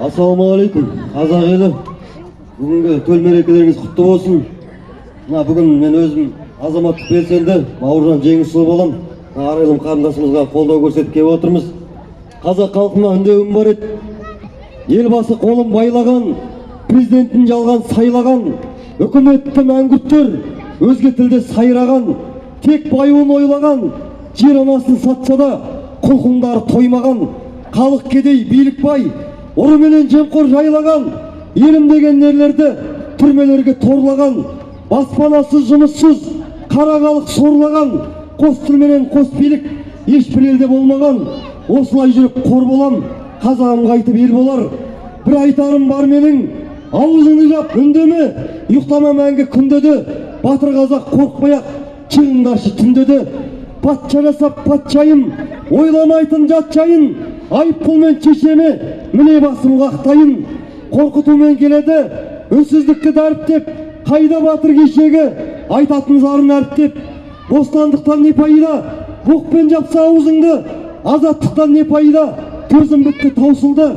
ассалаумағалейкум қазақ елі. Бүгінгі төл мерекелеріңіз құтты болсын. Мына бүгін мен өзім азаматтық белсенді бауыржан жеңісұлы боламын арайлым қарындасымызға қолдау көрсетіп отырмыз. Қазақ халқына үндеуім бар еді. Елбасы қолын байлаған президентін жалған сайлаған үкіметті мәңгүрттер өзге тілде сайраған тек баюын ойлаған жер анасын сатса да құлқындары тоймаған. Халық кедей билік бай ұры менен жемқор жайлаған елім деген ерлерді түрмелерге торлаған баспанасыз жұмыссыз қара халық сорлаған қос тіл менен қос билік ешбір елде болмаған осылай жүріп қор болам қазағым қайтып ел болар. Бір айтарым бар менің аузыңды жап үндеме ұйықтама мәңгі күнде де батыр қазақ қорықпай ақ чыңдаршы түнде де патша жасап патшайым ойламайтын жат жайын айыппұлмен шешеме міне басым қақтайын қорқытумен келеді. Үнсіздікті дәріптеп қайда батыр кешегі айтатын зарын әріптеп бостандықтан не пайда? Боқпен жапса аузыңды азаттықтан не пайда? Көзім бітті таусылды.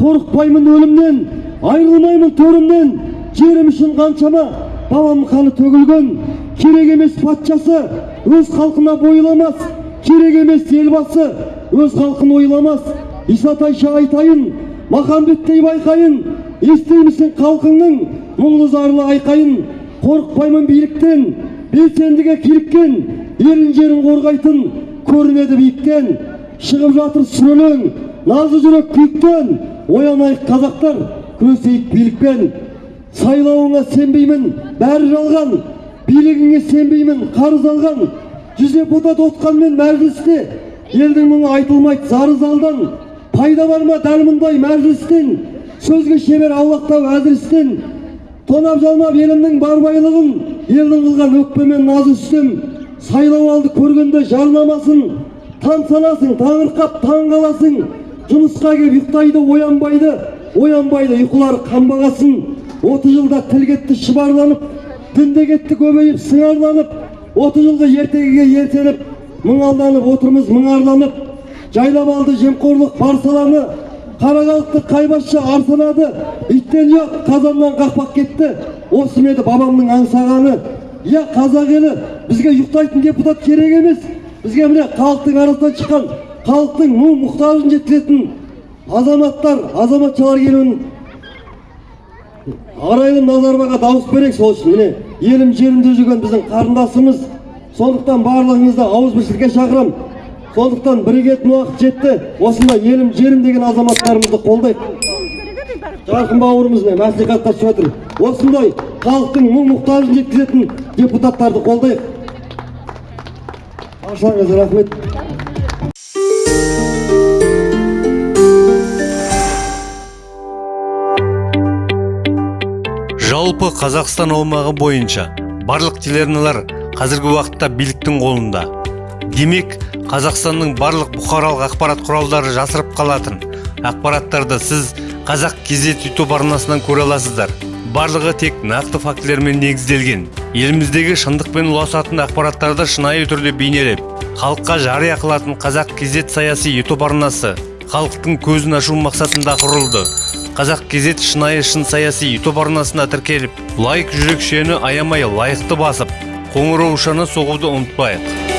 Қорықпаймын өлімнен айырылмаймын төрімнен. Жерім үшін қаншама балам қаны төгілген. Керек емес патшасы өз халқына бойламас керек емес елбасы өз халқын ойламас исатайша айтайын махамбеттей байқайын естимісің халқыңның мұңлы зарлы айқайын. Қорықпаймын биліктен белсендіге киліккен елін жерін қорғайтын көрінеді биіктен. Шығып жатыр сүрелең назы жүрек күйіктен. Оянайық қазақтар күресейік билікпен. Сайлауыңа сенбеймін бәрі жалған. Билігіңе сенбеймін қарыз алған. Жүз депутат отқанмен мәжілісте елдің мұңы айтылмайды зары залдан пайда бар ма дәл мұндай мәжілістен? Сөзге шебер аулақтау әзілістен тонап жалмап елімнің бар байлығын елдің қылған өкпемен назы үстем сайлау алды көргенде жарнамасын таң санасың таңырқап таң қаласың жұмысқа келіп ұйықтайды оянбайды оянбайды ұйқылары қанбағасын. Отыз жылда тіл кетті шұбарланып дінде кетті көбейіп сыңарланып отыз жылғы ертегіге ертеніп мың алданып отырмыз мұңарланып жайлап алды жемқорлық бар саланы қара халықты қайбасшы арсынады. Иттен ұят қазаннан қақпақ кетті. Осы еді бабамның аңсағаны? Иә қазақ елі бізге ұйықтайтын депутат керек емес. Бізге міне халықтың арасынан шыққан халықтың мұң мұқтажын жеткізетін азаматтар азаматшалар келуін арайлым назарбайға дауыс берейік сол үшін. Міне елім жерімде жүрген біздің қарындасымыз сондықтан барлығыңызды ауызбіршілікке шақырамын сондықтан бірігетін уақыт жетті. Осындай елім жерім деген азаматтарымызды қолдайық. Жарқын бауырымыз мәслихатқа түсіп жатыр осындай халықтың мұң мұқтажын жеткізетін депутаттарды қолдайық. Баршаңызға рахмет. Жалпы қазақстан аумағы бойынша барлық телеарналар қазіргі уақытта биліктің қолында. Демек қазақстанның барлық бұқаралық ақпарат құралдары жасырып қалатын. Ақпараттарды сіз қазақ кезет ютуб арнасынан көре аласыздар. Барлығы тек нақты фактілермен негізделген. Еліміздегі шындықпен ұласатын ақпараттарды шынайы түрде бейнелеп халыққа жария қылатын қазақ кезет саяси ютуб арнасы халықтың көзін ашу мақсатында құрылды. Қазақ кезет шынайы шын саяси ютуб арнасына тіркеліп лайк жүрекшені аямай лайықты басып қоңыраушаны соғуды ұмытпайық.